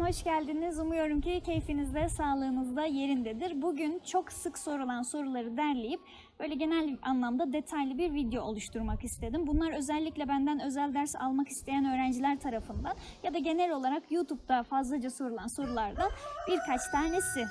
kanalıma hoş geldiniz. Umuyorum ki keyfiniz de sağlığınız da yerindedir. Bugün çok sık sorulan soruları derleyip böyle genel anlamda detaylı bir video oluşturmak istedim. Bunlar özellikle benden özel ders almak isteyen öğrenciler tarafından ya da genel olarak YouTube'da fazlaca sorulan sorulardan birkaç tanesi.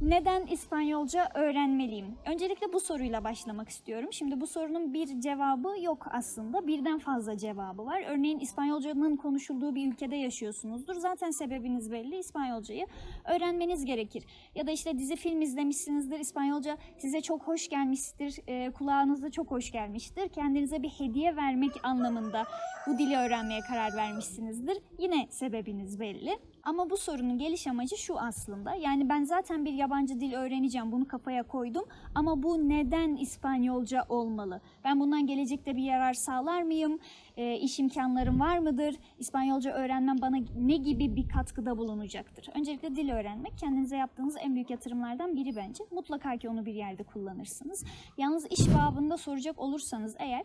Neden İspanyolca öğrenmeliyim? Öncelikle bu soruyla başlamak istiyorum. Şimdi bu sorunun bir cevabı yok aslında. Birden fazla cevabı var. Örneğin İspanyolcanın konuşulduğu bir ülkede yaşıyorsunuzdur. Zaten sebebiniz belli. İspanyolcayı öğrenmeniz gerekir. Ya da işte dizi film izlemişsinizdir. İspanyolca size çok hoş gelmiştir. E, kulağınıza çok hoş gelmiştir. Kendinize bir hediye vermek anlamında bu dili öğrenmeye karar vermişsinizdir. Yine sebebiniz belli. Ama bu sorunun geliş amacı şu aslında. Yani ben zaten bir yabancı dil öğreneceğim. Bunu kafaya koydum. Ama bu neden İspanyolca olmalı? Ben bundan gelecekte bir yarar sağlar mıyım? E, iş imkanlarım var mıdır? İspanyolca öğrenmem bana ne gibi bir katkıda bulunacaktır? Öncelikle dil öğrenmek kendinize yaptığınız en büyük yatırımlardan biri bence. Mutlaka ki onu bir yerde kullanırsınız. Yalnız iş babında soracak olursanız eğer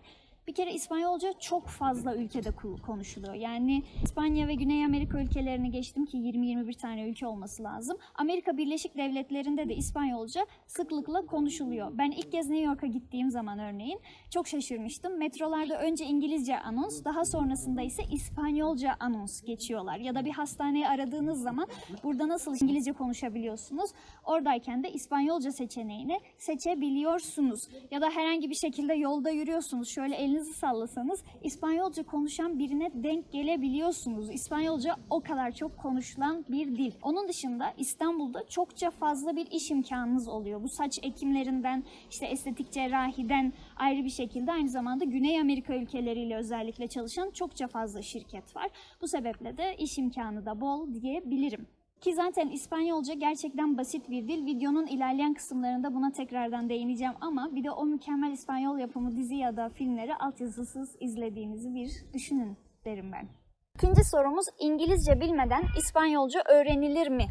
bir kere İspanyolca çok fazla ülkede konuşuluyor. Yani İspanya ve Güney Amerika ülkelerini geçtim ki 20-21 tane ülke olması lazım. Amerika Birleşik Devletleri'nde de İspanyolca sıklıkla konuşuluyor. Ben ilk kez New York'a gittiğim zaman örneğin çok şaşırmıştım. Metrolarda önce İngilizce anons, daha sonrasında ise İspanyolca anons geçiyorlar. Ya da bir hastaneyi aradığınız zaman burada nasıl İngilizce konuşabiliyorsunuz? Oradayken de İspanyolca seçeneğini seçebiliyorsunuz. Ya da herhangi bir şekilde yolda yürüyorsunuz. Şöyle elinizi sallasanız İspanyolca konuşan birine denk gelebiliyorsunuz. İspanyolca o kadar çok konuşulan bir dil. Onun dışında İstanbul'da çokça fazla bir iş imkanınız oluyor. Bu saç ekimlerinden, işte estetik cerrahiden ayrı bir şekilde aynı zamanda Güney Amerika ülkeleriyle özellikle çalışan çokça fazla şirket var. Bu sebeple de iş imkanı da bol diyebilirim. Ki zaten İspanyolca gerçekten basit bir dil. Videonun ilerleyen kısımlarında buna tekrardan değineceğim ama bir de o mükemmel İspanyol yapımı dizi ya da filmleri altyazısız izlediğinizi bir düşünün derim ben. İkinci sorumuz İngilizce bilmeden İspanyolca öğrenilir mi?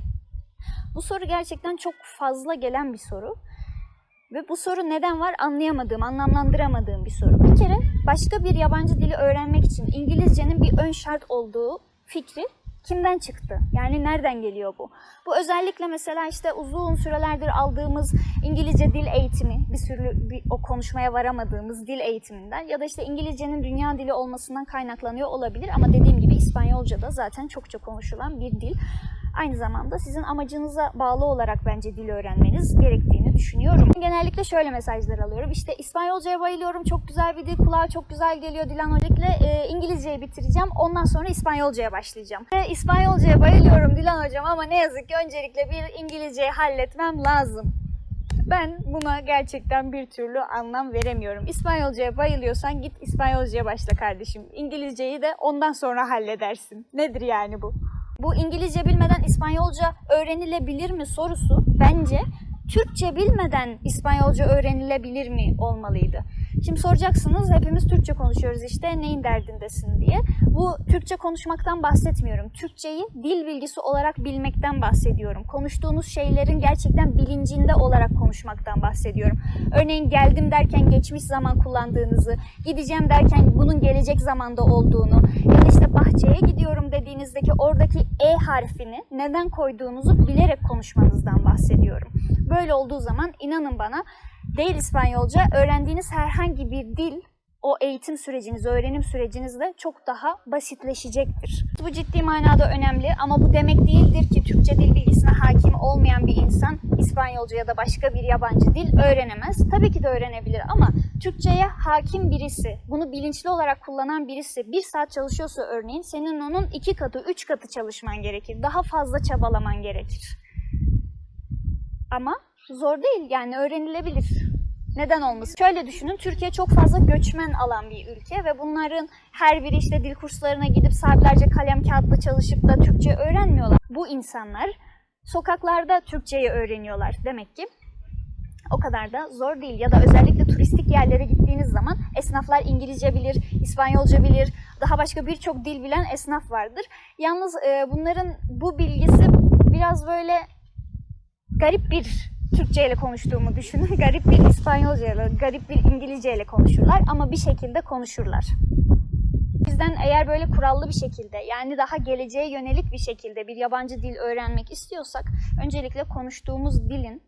Bu soru gerçekten çok fazla gelen bir soru. Ve bu soru neden var anlayamadığım, anlamlandıramadığım bir soru. Bir kere başka bir yabancı dili öğrenmek için İngilizcenin bir ön şart olduğu fikri kimden çıktı? Yani nereden geliyor bu? Bu özellikle mesela işte uzun sürelerdir aldığımız İngilizce dil eğitimi, bir sürü bir, o konuşmaya varamadığımız dil eğitiminden ya da işte İngilizcenin dünya dili olmasından kaynaklanıyor olabilir ama dediğim gibi İspanyolca da zaten çokça konuşulan bir dil. Aynı zamanda sizin amacınıza bağlı olarak bence dil öğrenmeniz gerektiğini düşünüyorum. Genellikle şöyle mesajlar alıyorum. İşte İspanyolcaya bayılıyorum, çok güzel bir dil, kulağa çok güzel geliyor. Dilan Hoca'yla e, İngilizceyi bitireceğim, ondan sonra İspanyolcaya başlayacağım. E, İspanyolcaya bayılıyorum Dilan Hocam ama ne yazık ki öncelikle bir İngilizceyi halletmem lazım. Ben buna gerçekten bir türlü anlam veremiyorum. İspanyolcaya bayılıyorsan git İspanyolcaya başla kardeşim. İngilizceyi de ondan sonra halledersin. Nedir yani bu? Bu İngilizce bilmeden İspanyolca öğrenilebilir mi sorusu bence Türkçe bilmeden İspanyolca öğrenilebilir mi olmalıydı. Şimdi soracaksınız hepimiz Türkçe konuşuyoruz işte neyin derdindesin diye. Bu Türkçe konuşmaktan bahsetmiyorum. Türkçeyi dil bilgisi olarak bilmekten bahsediyorum. Konuştuğunuz şeylerin gerçekten bilincinde olarak konuşmaktan bahsediyorum. Örneğin geldim derken geçmiş zaman kullandığınızı, gideceğim derken bunun gelecek zamanda olduğunu ya da işte bahçeye gidiyorum dediğinizdeki oradaki E harfini neden koyduğunuzu bilerek konuşmanızdan bahsediyorum. Böyle olduğu zaman inanın bana değil İspanyolca öğrendiğiniz herhangi bir dil o eğitim süreciniz, öğrenim sürecinizde çok daha basitleşecektir. Bu ciddi manada önemli ama bu demek değildir ki Türkçe dil bilgisine hakim olmayan bir insan İspanyolca ya da başka bir yabancı dil öğrenemez. Tabii ki de öğrenebilir ama Türkçe'ye hakim birisi, bunu bilinçli olarak kullanan birisi bir saat çalışıyorsa örneğin senin onun iki katı, üç katı çalışman gerekir. Daha fazla çabalaman gerekir. Ama zor değil yani öğrenilebilir. Neden olmasın? Şöyle düşünün, Türkiye çok fazla göçmen alan bir ülke ve bunların her biri işte dil kurslarına gidip saatlerce kalem kağıtla çalışıp da Türkçe öğrenmiyorlar. Bu insanlar sokaklarda Türkçeyi öğreniyorlar demek ki. O kadar da zor değil ya da özellikle turistik yerlere gittiğiniz zaman esnaflar İngilizce bilir, İspanyolca bilir, daha başka birçok dil bilen esnaf vardır. Yalnız e, bunların bu bilgisi biraz böyle garip bir Türkçe ile konuştuğumu düşünün. Garip bir İspanyolca ile, garip bir İngilizce ile konuşurlar ama bir şekilde konuşurlar. O yüzden eğer böyle kurallı bir şekilde yani daha geleceğe yönelik bir şekilde bir yabancı dil öğrenmek istiyorsak öncelikle konuştuğumuz dilin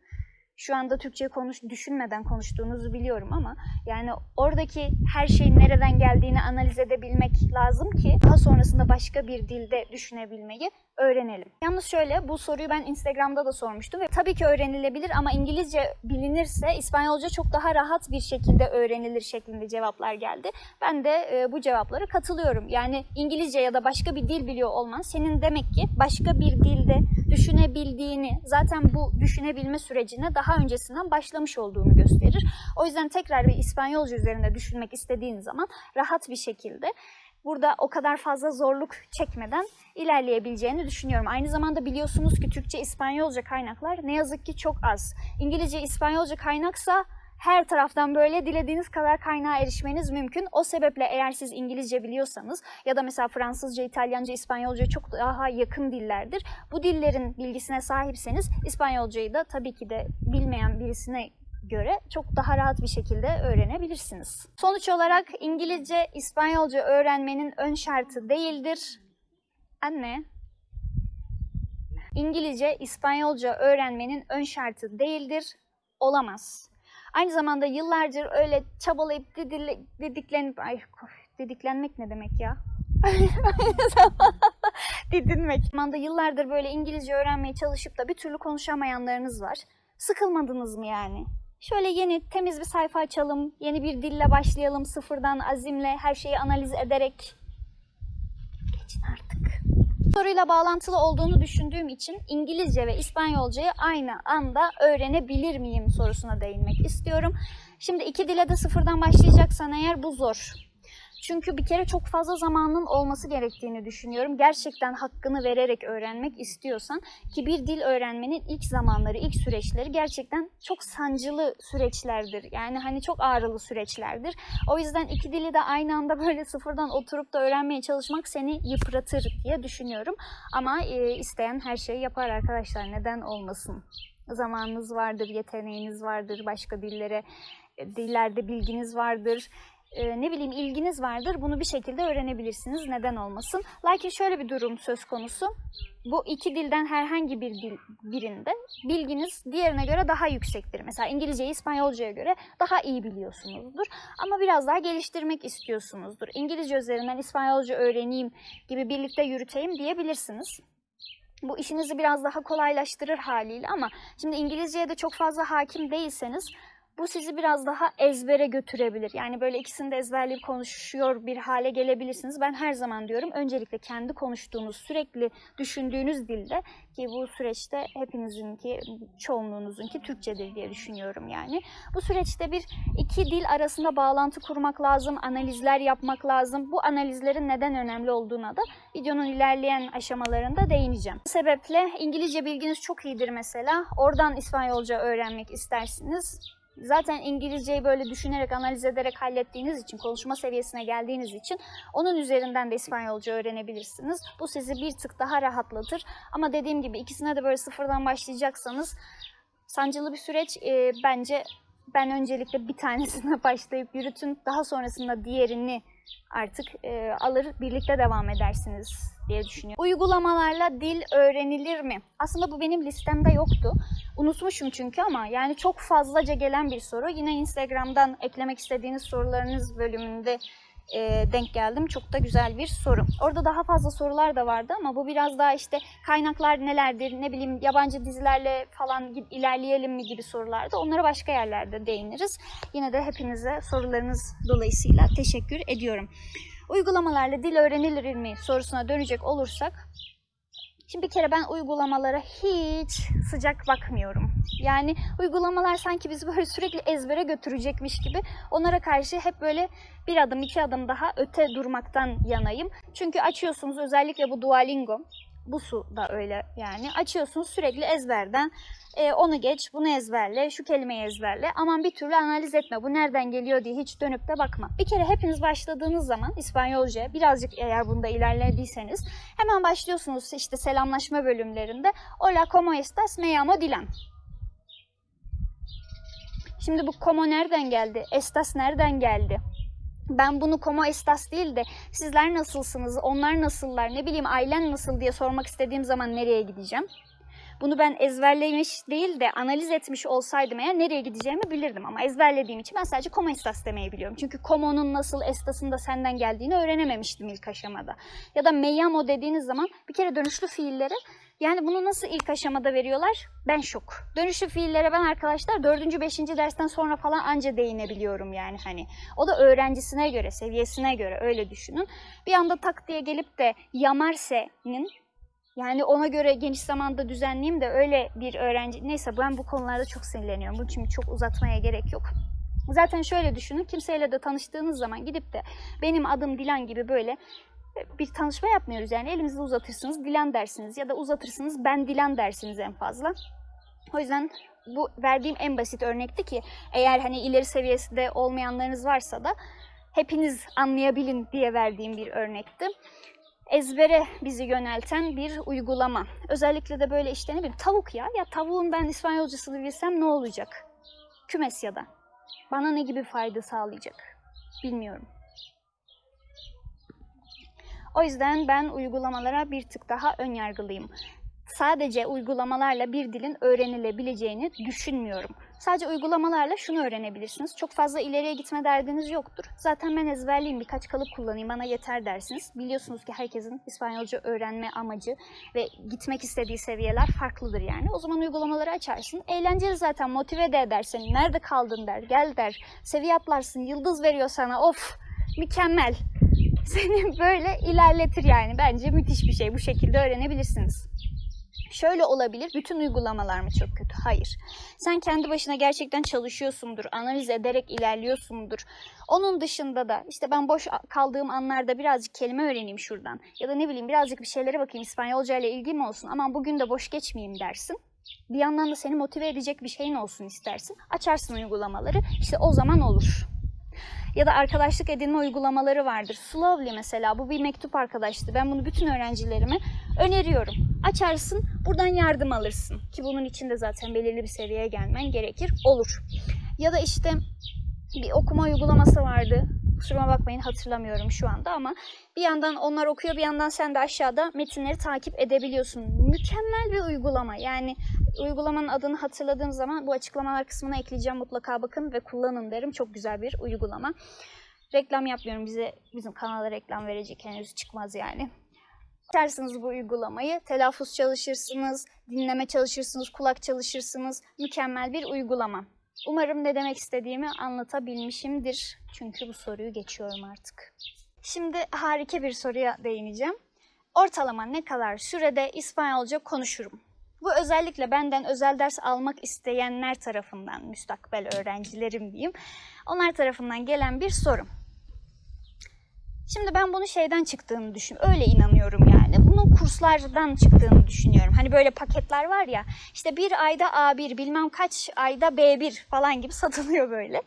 şu anda Türkçe konuş düşünmeden konuştuğunuzu biliyorum ama yani oradaki her şeyin nereden geldiğini analiz edebilmek lazım ki daha sonrasında başka bir dilde düşünebilmeyi öğrenelim. Yalnız şöyle bu soruyu ben Instagram'da da sormuştum ve tabii ki öğrenilebilir ama İngilizce bilinirse İspanyolca çok daha rahat bir şekilde öğrenilir şeklinde cevaplar geldi. Ben de e, bu cevaplara katılıyorum. Yani İngilizce ya da başka bir dil biliyor olman senin demek ki başka bir dilde düşünebildiğini, zaten bu düşünebilme sürecine daha öncesinden başlamış olduğunu gösterir. O yüzden tekrar bir İspanyolca üzerinde düşünmek istediğin zaman rahat bir şekilde burada o kadar fazla zorluk çekmeden ilerleyebileceğini düşünüyorum. Aynı zamanda biliyorsunuz ki Türkçe, İspanyolca kaynaklar ne yazık ki çok az. İngilizce, İspanyolca kaynaksa her taraftan böyle dilediğiniz kadar kaynağa erişmeniz mümkün. O sebeple eğer siz İngilizce biliyorsanız ya da mesela Fransızca, İtalyanca, İspanyolca çok daha yakın dillerdir. Bu dillerin bilgisine sahipseniz İspanyolcayı da tabii ki de bilmeyen birisine göre çok daha rahat bir şekilde öğrenebilirsiniz. Sonuç olarak İngilizce, İspanyolca öğrenmenin ön şartı değildir. Anne. İngilizce, İspanyolca öğrenmenin ön şartı değildir, olamaz. Aynı zamanda yıllardır öyle çabalayıp didiklenip, ay didiklenmek ne demek ya? Didinmek. Zamanda yıllardır böyle İngilizce öğrenmeye çalışıp da bir türlü konuşamayanlarınız var. Sıkılmadınız mı yani? Şöyle yeni temiz bir sayfa açalım, yeni bir dille başlayalım sıfırdan azimle her şeyi analiz ederek. Geçin artık. Soruyla bağlantılı olduğunu düşündüğüm için İngilizce ve İspanyolcayı aynı anda öğrenebilir miyim sorusuna değinmek istiyorum. Şimdi iki dile de sıfırdan başlayacaksan eğer bu zor. Çünkü bir kere çok fazla zamanın olması gerektiğini düşünüyorum. Gerçekten hakkını vererek öğrenmek istiyorsan ki bir dil öğrenmenin ilk zamanları, ilk süreçleri gerçekten çok sancılı süreçlerdir. Yani hani çok ağrılı süreçlerdir. O yüzden iki dili de aynı anda böyle sıfırdan oturup da öğrenmeye çalışmak seni yıpratır diye düşünüyorum. Ama e, isteyen her şeyi yapar arkadaşlar. Neden olmasın? Zamanınız vardır, yeteneğiniz vardır, başka dillere e, dillerde bilginiz vardır e, ne bileyim ilginiz vardır. Bunu bir şekilde öğrenebilirsiniz. Neden olmasın? Lakin şöyle bir durum söz konusu. Bu iki dilden herhangi bir dil birinde bilginiz diğerine göre daha yüksektir. Mesela İngilizceyi İspanyolcaya göre daha iyi biliyorsunuzdur. Ama biraz daha geliştirmek istiyorsunuzdur. İngilizce üzerinden İspanyolca öğreneyim gibi birlikte yürüteyim diyebilirsiniz. Bu işinizi biraz daha kolaylaştırır haliyle ama şimdi İngilizceye de çok fazla hakim değilseniz bu sizi biraz daha ezbere götürebilir. Yani böyle ikisini de ezberleyip konuşuyor bir hale gelebilirsiniz. Ben her zaman diyorum öncelikle kendi konuştuğunuz, sürekli düşündüğünüz dilde ki bu süreçte hepinizinki, çoğunluğunuzunki Türkçedir diye düşünüyorum yani. Bu süreçte bir iki dil arasında bağlantı kurmak lazım, analizler yapmak lazım. Bu analizlerin neden önemli olduğuna da videonun ilerleyen aşamalarında değineceğim. Bu sebeple İngilizce bilginiz çok iyidir mesela. Oradan İspanyolca öğrenmek istersiniz zaten İngilizceyi böyle düşünerek, analiz ederek hallettiğiniz için, konuşma seviyesine geldiğiniz için onun üzerinden de İspanyolca öğrenebilirsiniz. Bu sizi bir tık daha rahatlatır. Ama dediğim gibi ikisine de böyle sıfırdan başlayacaksanız sancılı bir süreç e, bence ben öncelikle bir tanesine başlayıp yürütün. Daha sonrasında diğerini artık e, alır birlikte devam edersiniz diye düşünüyorum. Uygulamalarla dil öğrenilir mi? Aslında bu benim listemde yoktu. Unutmuşum çünkü ama yani çok fazlaca gelen bir soru. Yine Instagram'dan eklemek istediğiniz sorularınız bölümünde e, denk geldim. Çok da güzel bir soru. Orada daha fazla sorular da vardı ama bu biraz daha işte kaynaklar nelerdir, ne bileyim yabancı dizilerle falan ilerleyelim mi gibi sorulardı. Onlara başka yerlerde değiniriz. Yine de hepinize sorularınız dolayısıyla teşekkür ediyorum. Uygulamalarla dil öğrenilir mi sorusuna dönecek olursak Şimdi bir kere ben uygulamalara hiç sıcak bakmıyorum. Yani uygulamalar sanki bizi böyle sürekli ezbere götürecekmiş gibi onlara karşı hep böyle bir adım iki adım daha öte durmaktan yanayım. Çünkü açıyorsunuz özellikle bu Duolingo bu su da öyle yani. Açıyorsunuz sürekli ezberden e, onu geç, bunu ezberle, şu kelimeyi ezberle. Aman bir türlü analiz etme. Bu nereden geliyor diye hiç dönüp de bakma. Bir kere hepiniz başladığınız zaman İspanyolca birazcık eğer bunda ilerlediyseniz hemen başlıyorsunuz işte selamlaşma bölümlerinde. Hola, ¿cómo estás? Me llamo Dilan. Şimdi bu como nereden geldi? Estas nereden geldi? Ben bunu como estas değil de sizler nasılsınız, onlar nasıllar, ne bileyim ailen nasıl diye sormak istediğim zaman nereye gideceğim? Bunu ben ezberlemiş değil de analiz etmiş olsaydım eğer nereye gideceğimi bilirdim. Ama ezberlediğim için ben sadece como estas demeyi biliyorum. Çünkü como'nun nasıl estasın da senden geldiğini öğrenememiştim ilk aşamada. Ya da me llamo dediğiniz zaman bir kere dönüşlü fiilleri yani bunu nasıl ilk aşamada veriyorlar? Ben şok. Dönüşlü fiillere ben arkadaşlar 4. 5. dersten sonra falan anca değinebiliyorum yani hani. O da öğrencisine göre, seviyesine göre öyle düşünün. Bir anda tak diye gelip de yamarse'nin yani ona göre geniş zamanda düzenleyeyim de öyle bir öğrenci... Neyse ben bu konularda çok sinirleniyorum. Bunun için çok uzatmaya gerek yok. Zaten şöyle düşünün, kimseyle de tanıştığınız zaman gidip de benim adım Dilan gibi böyle bir tanışma yapmıyoruz. Yani elinizi uzatırsınız Dilan dersiniz ya da uzatırsınız ben Dilan dersiniz en fazla. O yüzden bu verdiğim en basit örnekti ki eğer hani ileri seviyesinde olmayanlarınız varsa da hepiniz anlayabilin diye verdiğim bir örnekti ezbere bizi yönelten bir uygulama. Özellikle de böyle işte ne bileyim tavuk ya. Ya tavuğun ben İspanyolcasını bilsem ne olacak? Kümes ya da. Bana ne gibi fayda sağlayacak? Bilmiyorum. O yüzden ben uygulamalara bir tık daha ön yargılıyım. Sadece uygulamalarla bir dilin öğrenilebileceğini düşünmüyorum. Sadece uygulamalarla şunu öğrenebilirsiniz. Çok fazla ileriye gitme derdiniz yoktur. Zaten ben ezberleyeyim, birkaç kalıp kullanayım, bana yeter dersiniz. Biliyorsunuz ki herkesin İspanyolca öğrenme amacı ve gitmek istediği seviyeler farklıdır yani. O zaman uygulamaları açarsın. Eğlenceli zaten, motive de edersin. Nerede kaldın der, gel der. Seviye atlarsın, yıldız veriyor sana. Of, mükemmel. Seni böyle ilerletir yani. Bence müthiş bir şey. Bu şekilde öğrenebilirsiniz. Şöyle olabilir, bütün uygulamalar mı çok kötü? Hayır. Sen kendi başına gerçekten çalışıyorsundur, analiz ederek ilerliyorsundur. Onun dışında da işte ben boş kaldığım anlarda birazcık kelime öğreneyim şuradan. Ya da ne bileyim birazcık bir şeylere bakayım, İspanyolca ile ilgim olsun. Aman bugün de boş geçmeyeyim dersin. Bir yandan da seni motive edecek bir şeyin olsun istersin. Açarsın uygulamaları, işte o zaman olur ya da arkadaşlık edinme uygulamaları vardır. Slowly mesela bu bir mektup arkadaşlığı. Ben bunu bütün öğrencilerime öneriyorum. Açarsın, buradan yardım alırsın. Ki bunun için de zaten belirli bir seviyeye gelmen gerekir. Olur. Ya da işte bir okuma uygulaması vardı. Kusuruma bakmayın hatırlamıyorum şu anda ama bir yandan onlar okuyor bir yandan sen de aşağıda metinleri takip edebiliyorsun. Mükemmel bir uygulama. Yani uygulamanın adını hatırladığım zaman bu açıklamalar kısmına ekleyeceğim. Mutlaka bakın ve kullanın derim. Çok güzel bir uygulama. Reklam yapmıyorum. Bize bizim kanala reklam verecek henüz çıkmaz yani. Açarsınız bu uygulamayı, telaffuz çalışırsınız, dinleme çalışırsınız, kulak çalışırsınız. Mükemmel bir uygulama. Umarım ne demek istediğimi anlatabilmişimdir. Çünkü bu soruyu geçiyorum artık. Şimdi harika bir soruya değineceğim. Ortalama ne kadar sürede İspanyolca konuşurum? Bu özellikle benden özel ders almak isteyenler tarafından, müstakbel öğrencilerim diyeyim, onlar tarafından gelen bir soru. Şimdi ben bunu şeyden çıktığını düşün, öyle inanıyorum yani. Bunun kurslardan çıktığını düşünüyorum. Hani böyle paketler var ya, işte bir ayda A1, bilmem kaç ayda B1 falan gibi satılıyor böyle.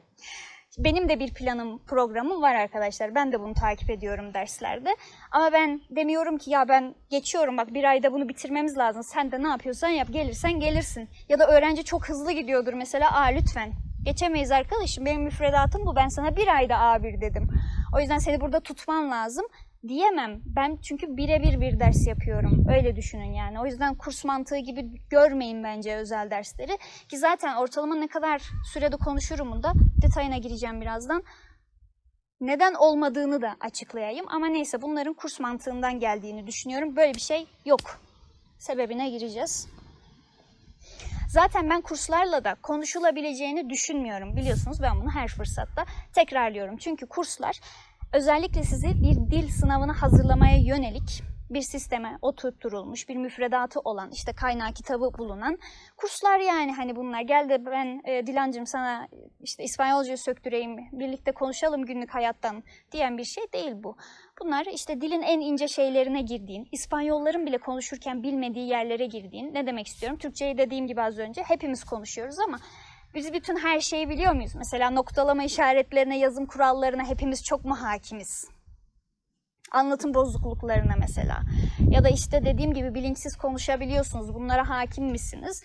Benim de bir planım, programım var arkadaşlar. Ben de bunu takip ediyorum derslerde. Ama ben demiyorum ki ya ben geçiyorum bak bir ayda bunu bitirmemiz lazım. Sen de ne yapıyorsan yap gelirsen gelirsin. Ya da öğrenci çok hızlı gidiyordur mesela. Aa lütfen geçemeyiz arkadaşım benim müfredatım bu. Ben sana bir ayda A1 dedim. O yüzden seni burada tutman lazım diyemem. Ben çünkü birebir bir ders yapıyorum. Öyle düşünün yani. O yüzden kurs mantığı gibi görmeyin bence özel dersleri. Ki zaten ortalama ne kadar sürede konuşurum da detayına gireceğim birazdan. Neden olmadığını da açıklayayım. Ama neyse bunların kurs mantığından geldiğini düşünüyorum. Böyle bir şey yok. Sebebine gireceğiz. Zaten ben kurslarla da konuşulabileceğini düşünmüyorum. Biliyorsunuz ben bunu her fırsatta tekrarlıyorum. Çünkü kurslar özellikle sizi bir dil sınavına hazırlamaya yönelik bir sisteme oturtturulmuş, bir müfredatı olan, işte kaynağı kitabı bulunan kurslar yani hani bunlar. Gel de ben e, Dilancım sana işte İspanyolcayı söktüreyim, birlikte konuşalım günlük hayattan diyen bir şey değil bu. Bunlar işte dilin en ince şeylerine girdiğin, İspanyolların bile konuşurken bilmediği yerlere girdiğin, ne demek istiyorum? Türkçeyi dediğim gibi az önce hepimiz konuşuyoruz ama biz bütün her şeyi biliyor muyuz? Mesela noktalama işaretlerine, yazım kurallarına hepimiz çok mu hakimiz? Anlatım bozukluklarına mesela. Ya da işte dediğim gibi bilinçsiz konuşabiliyorsunuz. Bunlara hakim misiniz?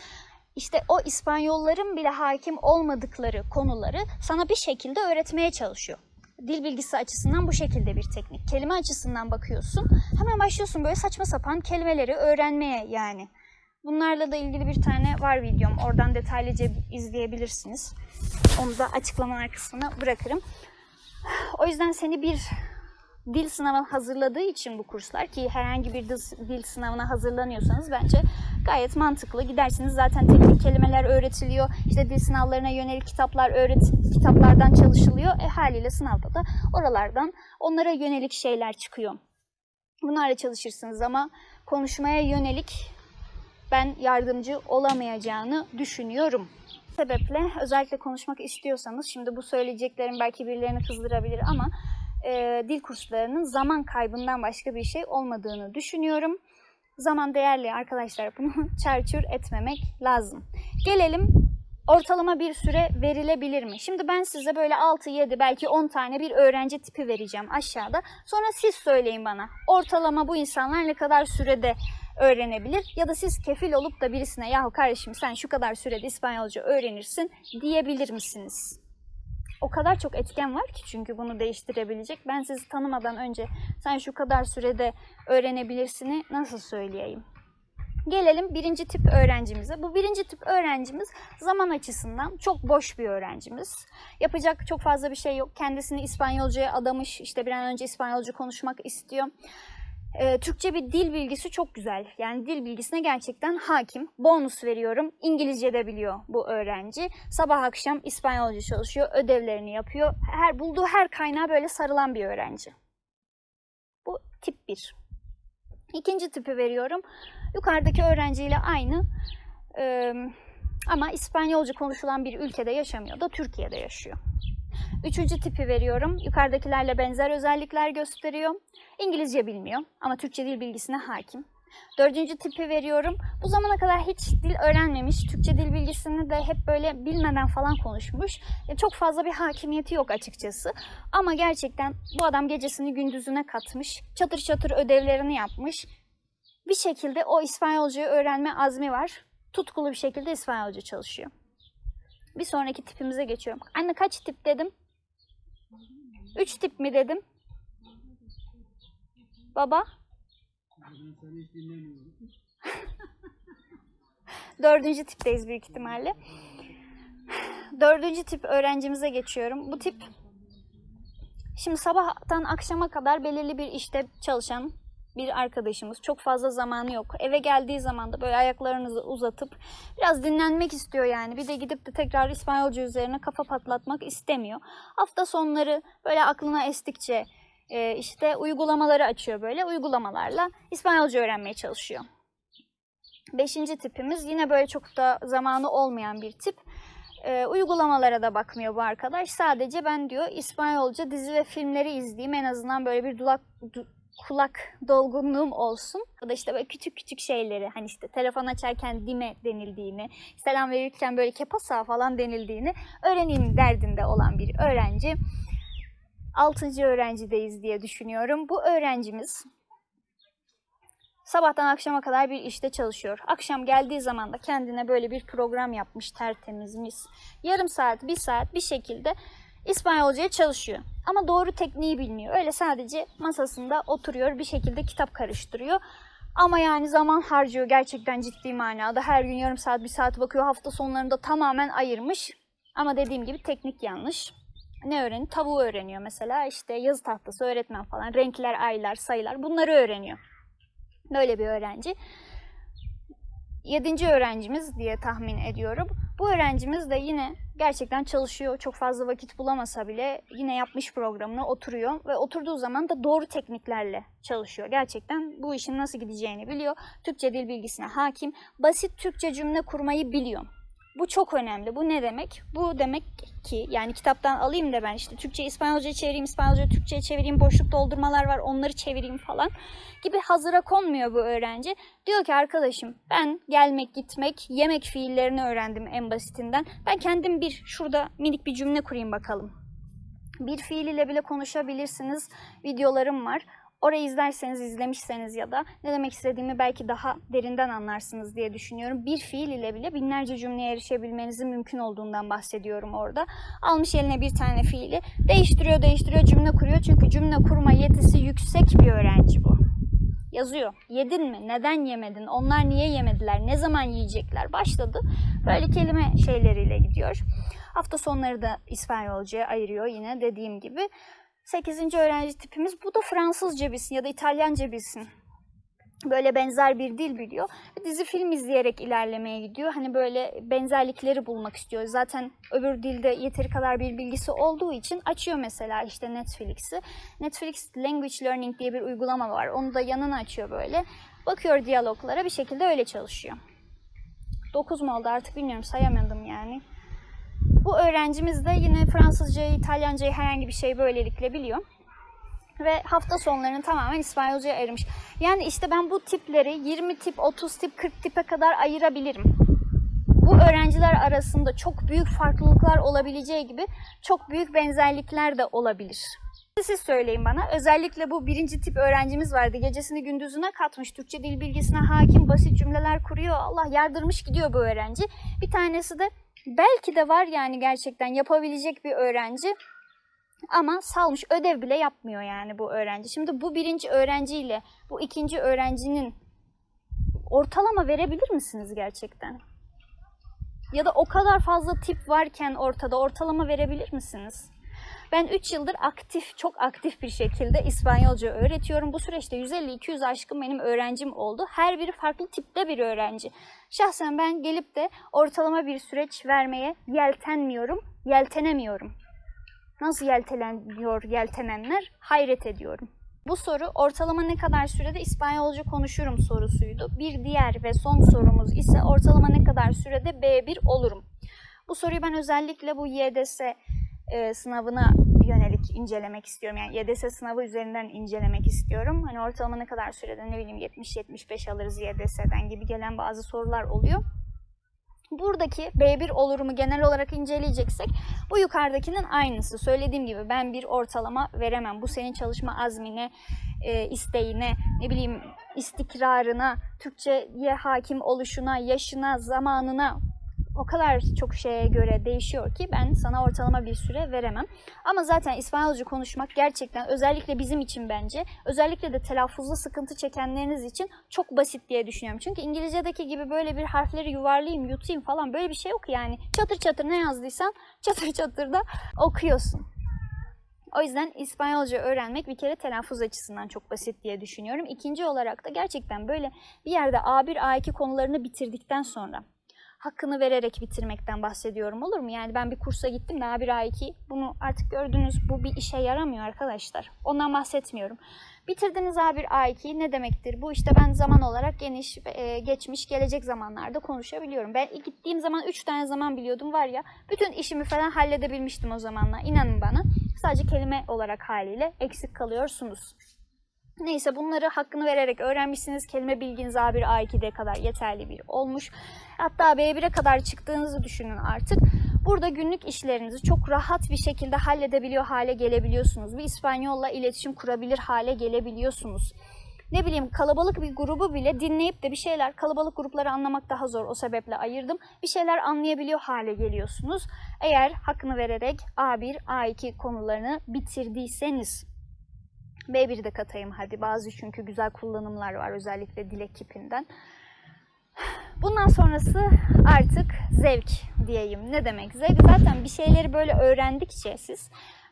İşte o İspanyolların bile hakim olmadıkları konuları sana bir şekilde öğretmeye çalışıyor. Dil bilgisi açısından bu şekilde bir teknik. Kelime açısından bakıyorsun. Hemen başlıyorsun böyle saçma sapan kelimeleri öğrenmeye yani. Bunlarla da ilgili bir tane var videom. Oradan detaylıca izleyebilirsiniz. Onu da açıklamalar kısmına bırakırım. O yüzden seni bir dil sınavına hazırladığı için bu kurslar ki herhangi bir dil, sınavına hazırlanıyorsanız bence gayet mantıklı. Gidersiniz zaten teknik kelimeler öğretiliyor. İşte dil sınavlarına yönelik kitaplar öğret kitaplardan çalışılıyor. E haliyle sınavda da oralardan onlara yönelik şeyler çıkıyor. Bunlarla çalışırsınız ama konuşmaya yönelik ben yardımcı olamayacağını düşünüyorum. Sebeple özellikle konuşmak istiyorsanız şimdi bu söyleyeceklerim belki birilerini kızdırabilir ama e, dil kurslarının zaman kaybından başka bir şey olmadığını düşünüyorum. Zaman değerli arkadaşlar bunu çarçur etmemek lazım. Gelelim ortalama bir süre verilebilir mi? Şimdi ben size böyle 6, 7 belki 10 tane bir öğrenci tipi vereceğim aşağıda. Sonra siz söyleyin bana ortalama bu insanlar ne kadar sürede öğrenebilir? Ya da siz kefil olup da birisine yahu kardeşim sen şu kadar sürede İspanyolca öğrenirsin diyebilir misiniz? O kadar çok etken var ki çünkü bunu değiştirebilecek. Ben sizi tanımadan önce sen şu kadar sürede öğrenebilirsini nasıl söyleyeyim? Gelelim birinci tip öğrencimize. Bu birinci tip öğrencimiz zaman açısından çok boş bir öğrencimiz. Yapacak çok fazla bir şey yok. Kendisini İspanyolcaya adamış. İşte bir an önce İspanyolca konuşmak istiyor. Ee, Türkçe bir dil bilgisi çok güzel. Yani dil bilgisine gerçekten hakim. Bonus veriyorum. İngilizce de biliyor bu öğrenci. Sabah akşam İspanyolca çalışıyor. Ödevlerini yapıyor. Her bulduğu her kaynağa böyle sarılan bir öğrenci. Bu tip 1. İkinci tipi veriyorum. Yukarıdaki öğrenciyle aynı. Ee, ama İspanyolca konuşulan bir ülkede yaşamıyor da Türkiye'de yaşıyor. Üçüncü tipi veriyorum. Yukarıdakilerle benzer özellikler gösteriyor. İngilizce bilmiyor ama Türkçe dil bilgisine hakim. Dördüncü tipi veriyorum. Bu zamana kadar hiç dil öğrenmemiş. Türkçe dil bilgisini de hep böyle bilmeden falan konuşmuş. E, çok fazla bir hakimiyeti yok açıkçası. Ama gerçekten bu adam gecesini gündüzüne katmış. Çatır çatır ödevlerini yapmış. Bir şekilde o İspanyolcayı öğrenme azmi var. Tutkulu bir şekilde İspanyolca çalışıyor. Bir sonraki tipimize geçiyorum. Anne kaç tip dedim? Üç tip mi dedim? Baba? Dördüncü tipteyiz büyük ihtimalle. Dördüncü tip öğrencimize geçiyorum. Bu tip şimdi sabahtan akşama kadar belirli bir işte çalışan bir arkadaşımız. Çok fazla zamanı yok. Eve geldiği zaman da böyle ayaklarınızı uzatıp biraz dinlenmek istiyor yani. Bir de gidip de tekrar İspanyolca üzerine kafa patlatmak istemiyor. Hafta sonları böyle aklına estikçe e, işte uygulamaları açıyor böyle. Uygulamalarla İspanyolca öğrenmeye çalışıyor. Beşinci tipimiz yine böyle çok da zamanı olmayan bir tip. E, uygulamalara da bakmıyor bu arkadaş. Sadece ben diyor İspanyolca dizi ve filmleri izleyeyim. En azından böyle bir dulak, du, kulak dolgunluğum olsun. Ya da işte böyle küçük küçük şeyleri hani işte telefon açarken dime denildiğini, selam verirken böyle kepasa falan denildiğini öğreneyim derdinde olan bir öğrenci. Altıncı öğrencideyiz diye düşünüyorum. Bu öğrencimiz sabahtan akşama kadar bir işte çalışıyor. Akşam geldiği zaman da kendine böyle bir program yapmış tertemiz mis. Yarım saat, bir saat bir şekilde İspanyolcaya çalışıyor. Ama doğru tekniği bilmiyor. Öyle sadece masasında oturuyor bir şekilde kitap karıştırıyor. Ama yani zaman harcıyor gerçekten ciddi manada. Her gün yarım saat bir saat bakıyor. Hafta sonlarında tamamen ayırmış. Ama dediğim gibi teknik yanlış. Ne öğreniyor? Tavuğu öğreniyor mesela. İşte yazı tahtası, öğretmen falan. Renkler, aylar, sayılar bunları öğreniyor. Böyle bir öğrenci. Yedinci öğrencimiz diye tahmin ediyorum. Bu öğrencimiz de yine gerçekten çalışıyor. Çok fazla vakit bulamasa bile yine yapmış programını oturuyor ve oturduğu zaman da doğru tekniklerle çalışıyor. Gerçekten bu işin nasıl gideceğini biliyor. Türkçe dil bilgisine hakim. Basit Türkçe cümle kurmayı biliyor. Bu çok önemli. Bu ne demek? Bu demek ki yani kitaptan alayım da ben işte Türkçe İspanyolca çevireyim, İspanyolca Türkçe'ye çevireyim, boşluk doldurmalar var onları çevireyim falan gibi hazıra konmuyor bu öğrenci. Diyor ki arkadaşım ben gelmek, gitmek, yemek fiillerini öğrendim en basitinden. Ben kendim bir şurada minik bir cümle kurayım bakalım. Bir fiil ile bile konuşabilirsiniz. Videolarım var. Orayı izlerseniz, izlemişseniz ya da ne demek istediğimi belki daha derinden anlarsınız diye düşünüyorum. Bir fiil ile bile binlerce cümleye erişebilmenizin mümkün olduğundan bahsediyorum orada. Almış eline bir tane fiili, değiştiriyor, değiştiriyor, cümle kuruyor. Çünkü cümle kurma yetisi yüksek bir öğrenci bu. Yazıyor. Yedin mi? Neden yemedin? Onlar niye yemediler? Ne zaman yiyecekler? Başladı. Böyle kelime şeyleriyle gidiyor. Hafta sonları da İspanyolcaya ayırıyor yine dediğim gibi. 8. öğrenci tipimiz bu da Fransızca bilsin ya da İtalyanca bilsin. Böyle benzer bir dil biliyor. Dizi film izleyerek ilerlemeye gidiyor. Hani böyle benzerlikleri bulmak istiyor. Zaten öbür dilde yeteri kadar bir bilgisi olduğu için açıyor mesela işte Netflix'i. Netflix Language Learning diye bir uygulama var. Onu da yanına açıyor böyle. Bakıyor diyaloglara bir şekilde öyle çalışıyor. 9 mu oldu artık bilmiyorum sayamadım yani. Bu öğrencimiz de yine Fransızcayı, İtalyancayı herhangi bir şey böylelikle biliyor. Ve hafta sonlarını tamamen İspanyolcaya ayırmış. Yani işte ben bu tipleri 20 tip, 30 tip, 40 tipe kadar ayırabilirim. Bu öğrenciler arasında çok büyük farklılıklar olabileceği gibi çok büyük benzerlikler de olabilir. Siz söyleyin bana. Özellikle bu birinci tip öğrencimiz vardı. Gecesini gündüzüne katmış. Türkçe dil bilgisine hakim, basit cümleler kuruyor. Allah yardırmış gidiyor bu öğrenci. Bir tanesi de belki de var yani gerçekten yapabilecek bir öğrenci. Ama salmış ödev bile yapmıyor yani bu öğrenci. Şimdi bu birinci öğrenciyle bu ikinci öğrencinin ortalama verebilir misiniz gerçekten? Ya da o kadar fazla tip varken ortada ortalama verebilir misiniz? Ben 3 yıldır aktif, çok aktif bir şekilde İspanyolca öğretiyorum. Bu süreçte 150-200 aşkın benim öğrencim oldu. Her biri farklı tipte bir öğrenci. Şahsen ben gelip de ortalama bir süreç vermeye yeltenmiyorum, yeltenemiyorum. Nasıl yelteleniyor yeltenenler? Hayret ediyorum. Bu soru ortalama ne kadar sürede İspanyolca konuşurum sorusuydu. Bir diğer ve son sorumuz ise ortalama ne kadar sürede B1 olurum? Bu soruyu ben özellikle bu YDS e, sınavına yönelik incelemek istiyorum. Yani YDS sınavı üzerinden incelemek istiyorum. Hani ortalama ne kadar sürede ne bileyim 70-75 alırız YDS'den gibi gelen bazı sorular oluyor. Buradaki B1 olurumu genel olarak inceleyeceksek bu yukarıdakinin aynısı. Söylediğim gibi ben bir ortalama veremem. Bu senin çalışma azmine, e, isteğine, ne bileyim istikrarına, Türkçe'ye hakim oluşuna, yaşına, zamanına o kadar çok şeye göre değişiyor ki ben sana ortalama bir süre veremem. Ama zaten İspanyolca konuşmak gerçekten özellikle bizim için bence, özellikle de telaffuzda sıkıntı çekenleriniz için çok basit diye düşünüyorum. Çünkü İngilizce'deki gibi böyle bir harfleri yuvarlayayım, yutayım falan böyle bir şey yok yani. Çatır çatır ne yazdıysan çatır çatır da okuyorsun. O yüzden İspanyolca öğrenmek bir kere telaffuz açısından çok basit diye düşünüyorum. İkinci olarak da gerçekten böyle bir yerde A1, A2 konularını bitirdikten sonra hakkını vererek bitirmekten bahsediyorum olur mu? Yani ben bir kursa gittim de A1, A2 bunu artık gördünüz bu bir işe yaramıyor arkadaşlar. Ondan bahsetmiyorum. Bitirdiniz A1, A2 ne demektir? Bu işte ben zaman olarak geniş, e, geçmiş, gelecek zamanlarda konuşabiliyorum. Ben gittiğim zaman 3 tane zaman biliyordum var ya. Bütün işimi falan halledebilmiştim o zamanla. İnanın bana. Sadece kelime olarak haliyle eksik kalıyorsunuz. Neyse bunları hakkını vererek öğrenmişsiniz. Kelime bilginiz A1, A2'de kadar yeterli bir olmuş. Hatta B1'e kadar çıktığınızı düşünün artık. Burada günlük işlerinizi çok rahat bir şekilde halledebiliyor hale gelebiliyorsunuz. Bir İspanyolla iletişim kurabilir hale gelebiliyorsunuz. Ne bileyim kalabalık bir grubu bile dinleyip de bir şeyler, kalabalık grupları anlamak daha zor o sebeple ayırdım. Bir şeyler anlayabiliyor hale geliyorsunuz. Eğer hakkını vererek A1, A2 konularını bitirdiyseniz. B1'i de katayım hadi. Bazı çünkü güzel kullanımlar var özellikle dilek kipinden. Bundan sonrası artık zevk diyeyim. Ne demek? Zevk zaten bir şeyleri böyle öğrendikçe siz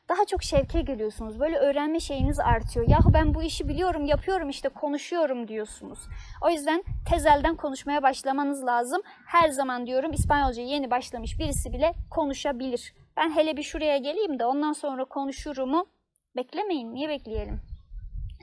daha çok şevke geliyorsunuz. Böyle öğrenme şeyiniz artıyor. Yahu ben bu işi biliyorum, yapıyorum işte konuşuyorum diyorsunuz. O yüzden tezelden konuşmaya başlamanız lazım. Her zaman diyorum İspanyolca yeni başlamış birisi bile konuşabilir. Ben hele bir şuraya geleyim de ondan sonra konuşurumu beklemeyin. Niye bekleyelim?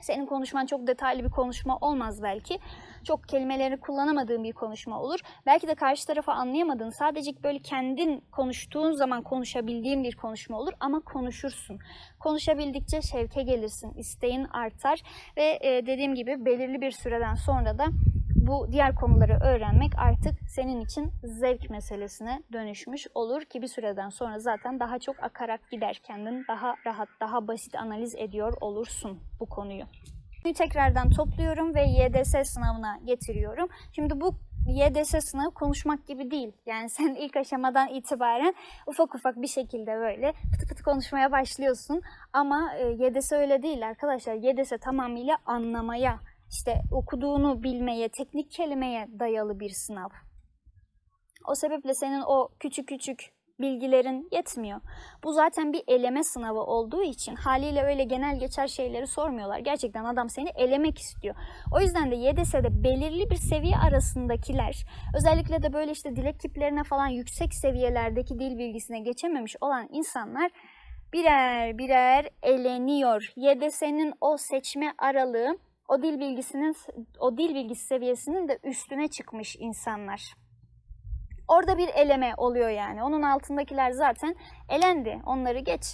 Senin konuşman çok detaylı bir konuşma olmaz belki. Çok kelimeleri kullanamadığın bir konuşma olur. Belki de karşı tarafı anlayamadığın, sadece böyle kendin konuştuğun zaman konuşabildiğin bir konuşma olur ama konuşursun. Konuşabildikçe şevke gelirsin, isteğin artar ve e, dediğim gibi belirli bir süreden sonra da bu diğer konuları öğrenmek artık senin için zevk meselesine dönüşmüş olur ki bir süreden sonra zaten daha çok akarak gider kendin daha rahat, daha basit analiz ediyor olursun bu konuyu. Tekrardan topluyorum ve YDS sınavına getiriyorum. Şimdi bu YDS sınavı konuşmak gibi değil. Yani sen ilk aşamadan itibaren ufak ufak bir şekilde böyle fıtı fıtı konuşmaya başlıyorsun. Ama e, YDS öyle değil arkadaşlar. YDS tamamıyla anlamaya, işte okuduğunu bilmeye, teknik kelimeye dayalı bir sınav. O sebeple senin o küçük küçük bilgilerin yetmiyor. Bu zaten bir eleme sınavı olduğu için haliyle öyle genel geçer şeyleri sormuyorlar. Gerçekten adam seni elemek istiyor. O yüzden de YDS'de belirli bir seviye arasındakiler, özellikle de böyle işte dilek kiplerine falan yüksek seviyelerdeki dil bilgisine geçememiş olan insanlar birer birer eleniyor. YDS'nin o seçme aralığı o dil bilgisinin o dil bilgisi seviyesinin de üstüne çıkmış insanlar. Orada bir eleme oluyor yani. Onun altındakiler zaten elendi. Onları geç.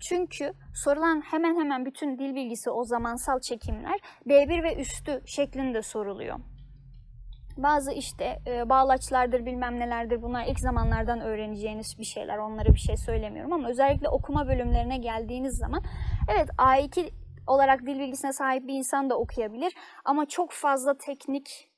Çünkü sorulan hemen hemen bütün dil bilgisi o zamansal çekimler B1 ve üstü şeklinde soruluyor. Bazı işte e, bağlaçlardır bilmem nelerdir bunlar ilk zamanlardan öğreneceğiniz bir şeyler. Onlara bir şey söylemiyorum ama özellikle okuma bölümlerine geldiğiniz zaman evet A2 olarak dil bilgisine sahip bir insan da okuyabilir ama çok fazla teknik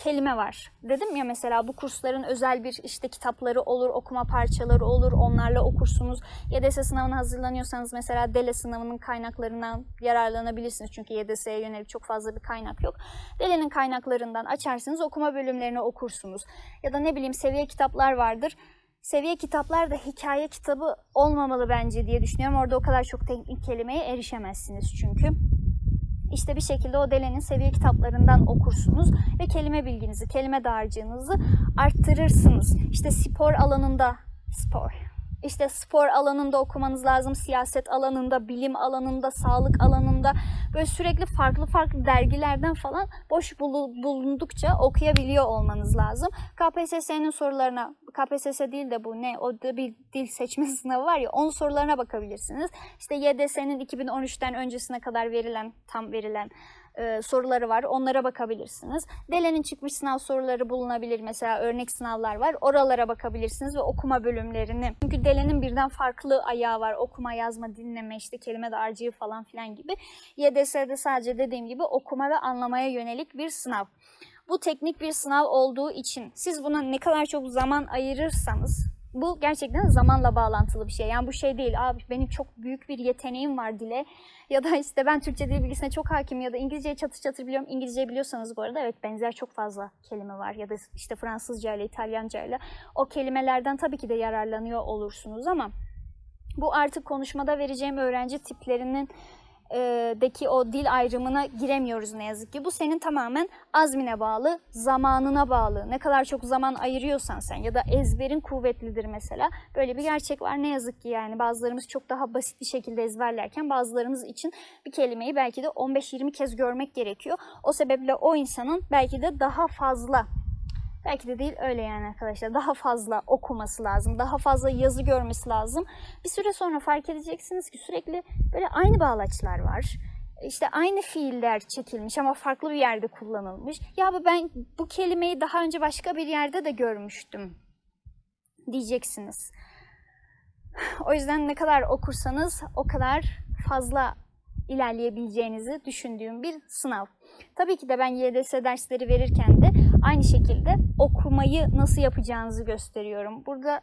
kelime var. Dedim ya mesela bu kursların özel bir işte kitapları olur, okuma parçaları olur. Onlarla okursunuz. YDS sınavına hazırlanıyorsanız mesela DELE sınavının kaynaklarından yararlanabilirsiniz. Çünkü YDS'ye yönelik çok fazla bir kaynak yok. DELE'nin kaynaklarından açarsınız, okuma bölümlerini okursunuz. Ya da ne bileyim seviye kitaplar vardır. Seviye kitaplar da hikaye kitabı olmamalı bence diye düşünüyorum. Orada o kadar çok teknik kelimeye erişemezsiniz çünkü. İşte bir şekilde o Dele'nin seviye kitaplarından okursunuz ve kelime bilginizi, kelime dağarcığınızı arttırırsınız. İşte spor alanında, spor, işte spor alanında okumanız lazım, siyaset alanında, bilim alanında, sağlık alanında böyle sürekli farklı farklı dergilerden falan boş bulundukça okuyabiliyor olmanız lazım. KPSS'nin sorularına, KPSS değil de bu ne, o bir dil seçme sınavı var ya, onun sorularına bakabilirsiniz. İşte YDS'nin 2013'ten öncesine kadar verilen, tam verilen e, soruları var. Onlara bakabilirsiniz. DELE'nin çıkmış sınav soruları bulunabilir. Mesela örnek sınavlar var. Oralara bakabilirsiniz ve okuma bölümlerini. Çünkü DELE'nin birden farklı ayağı var. Okuma, yazma, dinleme, işte kelime dağarcığı falan filan gibi. YDS'de sadece dediğim gibi okuma ve anlamaya yönelik bir sınav. Bu teknik bir sınav olduğu için siz buna ne kadar çok zaman ayırırsanız bu gerçekten zamanla bağlantılı bir şey. Yani bu şey değil, abi benim çok büyük bir yeteneğim var dile ya da işte ben Türkçe dil bilgisine çok hakim ya da İngilizceyi çatır çatır biliyorum. İngilizce biliyorsanız bu arada evet benzer çok fazla kelime var ya da işte Fransızca ile İtalyanca ile o kelimelerden tabii ki de yararlanıyor olursunuz ama bu artık konuşmada vereceğim öğrenci tiplerinin deki o dil ayrımına giremiyoruz ne yazık ki. Bu senin tamamen azmine bağlı, zamanına bağlı. Ne kadar çok zaman ayırıyorsan sen ya da ezberin kuvvetlidir mesela. Böyle bir gerçek var ne yazık ki yani bazılarımız çok daha basit bir şekilde ezberlerken bazılarımız için bir kelimeyi belki de 15-20 kez görmek gerekiyor. O sebeple o insanın belki de daha fazla Belki de değil öyle yani arkadaşlar. Daha fazla okuması lazım. Daha fazla yazı görmesi lazım. Bir süre sonra fark edeceksiniz ki sürekli böyle aynı bağlaçlar var. İşte aynı fiiller çekilmiş ama farklı bir yerde kullanılmış. Ya ben bu kelimeyi daha önce başka bir yerde de görmüştüm diyeceksiniz. O yüzden ne kadar okursanız o kadar fazla ilerleyebileceğinizi düşündüğüm bir sınav. Tabii ki de ben YDS dersleri verirken de aynı şekilde okumayı nasıl yapacağınızı gösteriyorum. Burada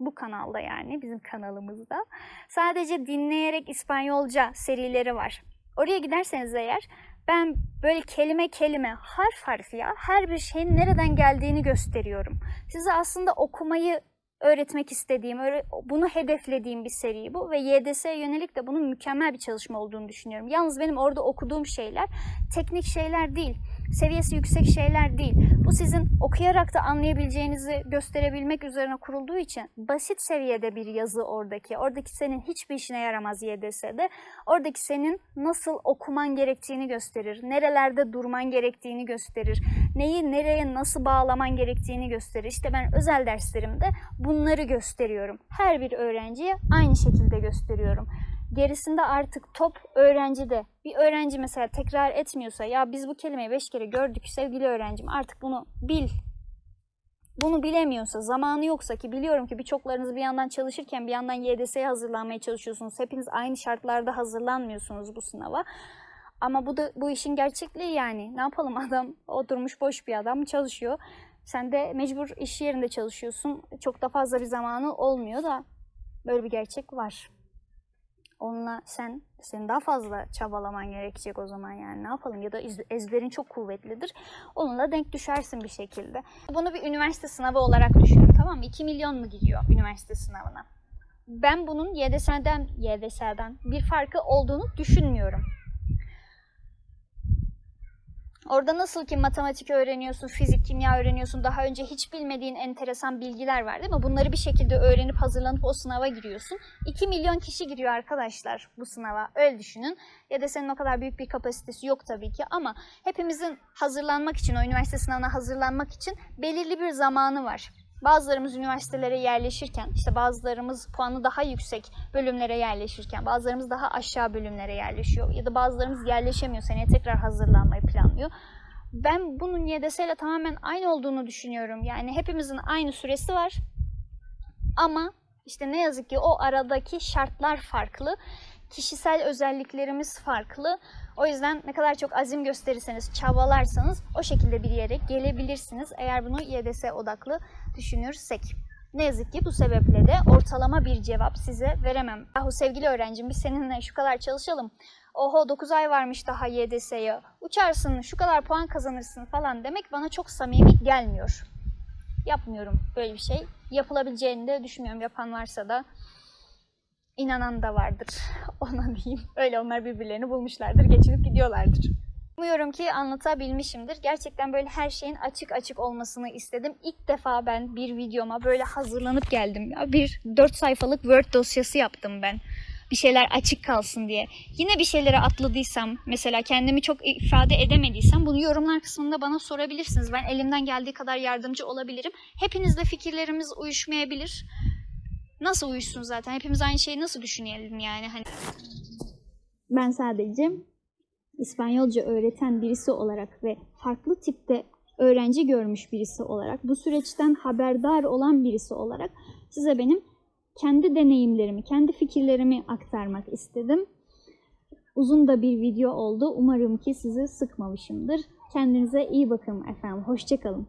bu kanalda yani bizim kanalımızda sadece dinleyerek İspanyolca serileri var. Oraya giderseniz eğer ben böyle kelime kelime, harf harf ya her bir şeyin nereden geldiğini gösteriyorum. Size aslında okumayı öğretmek istediğim, bunu hedeflediğim bir seri bu ve YDS'ye yönelik de bunun mükemmel bir çalışma olduğunu düşünüyorum. Yalnız benim orada okuduğum şeyler teknik şeyler değil seviyesi yüksek şeyler değil. Bu sizin okuyarak da anlayabileceğinizi gösterebilmek üzerine kurulduğu için basit seviyede bir yazı oradaki. Oradaki senin hiçbir işine yaramaz YDS'de. Oradaki senin nasıl okuman gerektiğini gösterir. Nerelerde durman gerektiğini gösterir. Neyi nereye nasıl bağlaman gerektiğini gösterir. İşte ben özel derslerimde bunları gösteriyorum. Her bir öğrenciye aynı şekilde gösteriyorum gerisinde artık top öğrencide. Bir öğrenci mesela tekrar etmiyorsa ya biz bu kelimeyi beş kere gördük sevgili öğrencim artık bunu bil. Bunu bilemiyorsa, zamanı yoksa ki biliyorum ki birçoklarınız bir yandan çalışırken bir yandan YDS'ye hazırlanmaya çalışıyorsunuz. Hepiniz aynı şartlarda hazırlanmıyorsunuz bu sınava. Ama bu da bu işin gerçekliği yani. Ne yapalım adam oturmuş boş bir adam çalışıyor. Sen de mecbur iş yerinde çalışıyorsun. Çok da fazla bir zamanı olmuyor da böyle bir gerçek var. Onunla sen senin daha fazla çabalaman gerekecek o zaman yani ne yapalım ya da ez- ezberin çok kuvvetlidir. Onunla denk düşersin bir şekilde. Bunu bir üniversite sınavı olarak düşünün tamam mı? 2 milyon mu gidiyor üniversite sınavına? Ben bunun YDS'den YDS'den bir farkı olduğunu düşünmüyorum. Orada nasıl ki matematik öğreniyorsun, fizik, kimya öğreniyorsun, daha önce hiç bilmediğin enteresan bilgiler var değil mi? Bunları bir şekilde öğrenip hazırlanıp o sınava giriyorsun. 2 milyon kişi giriyor arkadaşlar bu sınava. Öyle düşünün. Ya da senin o kadar büyük bir kapasitesi yok tabii ki ama hepimizin hazırlanmak için, o üniversite sınavına hazırlanmak için belirli bir zamanı var. Bazılarımız üniversitelere yerleşirken, işte bazılarımız puanı daha yüksek bölümlere yerleşirken, bazılarımız daha aşağı bölümlere yerleşiyor ya da bazılarımız yerleşemiyor, seneye tekrar hazırlanmayı planlıyor. Ben bunun YDS ile tamamen aynı olduğunu düşünüyorum. Yani hepimizin aynı süresi var. Ama işte ne yazık ki o aradaki şartlar farklı. Kişisel özelliklerimiz farklı. O yüzden ne kadar çok azim gösterirseniz, çabalarsanız o şekilde bir yere gelebilirsiniz. Eğer bunu YDS odaklı düşünürsek. Ne yazık ki bu sebeple de ortalama bir cevap size veremem. Yahu sevgili öğrencim biz seninle şu kadar çalışalım. Oho 9 ay varmış daha YDS'ye. Uçarsın şu kadar puan kazanırsın falan demek bana çok samimi gelmiyor. Yapmıyorum böyle bir şey. Yapılabileceğini de düşünmüyorum. Yapan varsa da inanan da vardır. Ona diyeyim. Öyle onlar birbirlerini bulmuşlardır, geçinip gidiyorlardır. Umuyorum ki anlatabilmişimdir. Gerçekten böyle her şeyin açık açık olmasını istedim. İlk defa ben bir videoma böyle hazırlanıp geldim. Ya bir 4 sayfalık Word dosyası yaptım ben. Bir şeyler açık kalsın diye. Yine bir şeylere atladıysam, mesela kendimi çok ifade edemediysem bunu yorumlar kısmında bana sorabilirsiniz. Ben elimden geldiği kadar yardımcı olabilirim. Hepinizle fikirlerimiz uyuşmayabilir. Nasıl uyuşsun zaten? Hepimiz aynı şeyi nasıl düşünelim yani? Hani ben sadece İspanyolca öğreten birisi olarak ve farklı tipte öğrenci görmüş birisi olarak, bu süreçten haberdar olan birisi olarak size benim kendi deneyimlerimi, kendi fikirlerimi aktarmak istedim. Uzun da bir video oldu. Umarım ki sizi sıkmamışımdır. Kendinize iyi bakın efendim. Hoşçakalın.